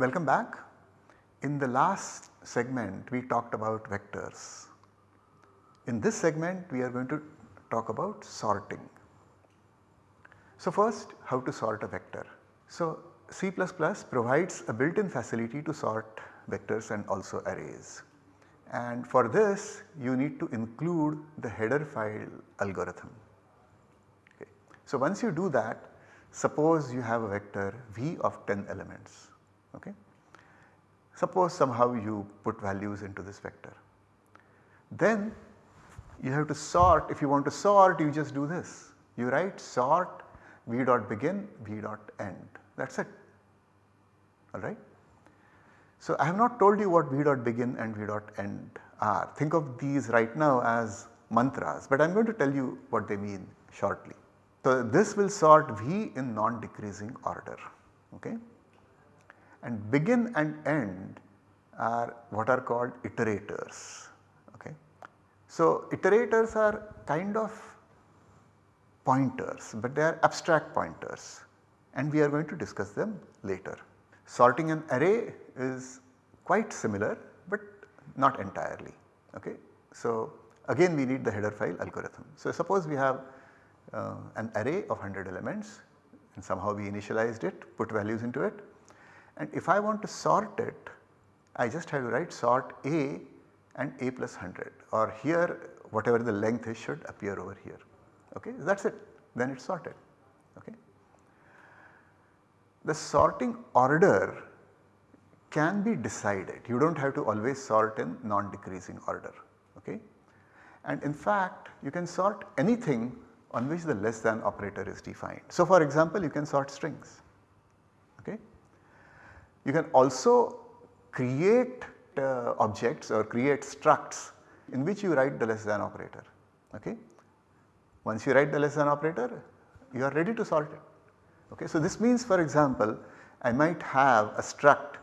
Welcome back. In the last segment we talked about vectors. In this segment we are going to talk about sorting. So first how to sort a vector. So C++ provides a built in facility to sort vectors and also arrays. And for this you need to include the header file algorithm. Okay. So once you do that suppose you have a vector v of 10 elements. Okay. Suppose somehow you put values into this vector. Then you have to sort if you want to sort you just do this. You write sort v dot begin v dot end that is it alright. So, I have not told you what V dot begin and V dot end are. Think of these right now as mantras, but I am going to tell you what they mean shortly. So, this will sort V in non decreasing order okay and begin and end are what are called iterators okay. So, iterators are kind of pointers but they are abstract pointers and we are going to discuss them later. Sorting an array is quite similar but not entirely okay. So again we need the header file algorithm. So suppose we have uh, an array of 100 elements and somehow we initialized it put values into it and if I want to sort it I just have to write sort A and A plus 100 or here whatever the length is should appear over here okay that is it then it is sorted okay. The sorting order can be decided. You do not have to always sort in non-decreasing order. Okay? And in fact, you can sort anything on which the less than operator is defined. So, for example, you can sort strings. You can also create uh, objects or create structs in which you write the less than operator. Okay? Once you write the less than operator, you are ready to sort it. Okay? So, this means for example, I might have a struct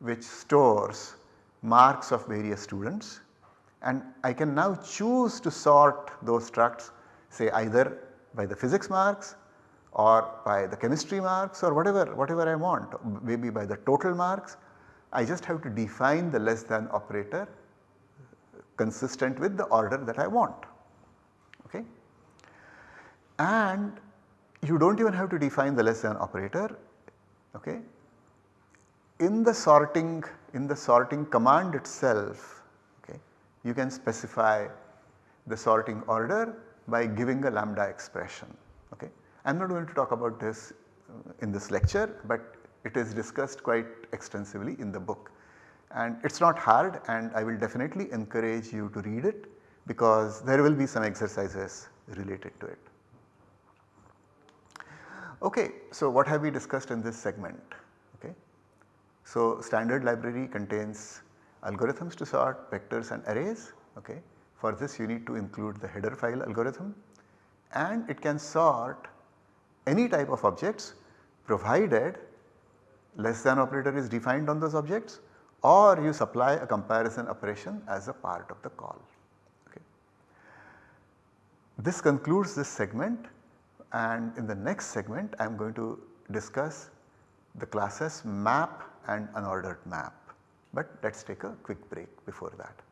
which stores marks of various students and I can now choose to sort those structs say either by the physics marks or by the chemistry marks or whatever, whatever I want maybe by the total marks. I just have to define the less than operator consistent with the order that I want. Okay. And you do not even have to define the less than operator. Okay in the sorting in the sorting command itself okay, you can specify the sorting order by giving a lambda expression. Okay. I am not going to talk about this uh, in this lecture, but it is discussed quite extensively in the book and it is not hard and I will definitely encourage you to read it because there will be some exercises related to it. Okay, so what have we discussed in this segment? Okay. So, standard library contains algorithms to sort vectors and arrays. Okay. For this you need to include the header file algorithm and it can sort any type of objects provided less than operator is defined on those objects or you supply a comparison operation as a part of the call. Okay. This concludes this segment and in the next segment I am going to discuss the classes map and unordered map. But let us take a quick break before that.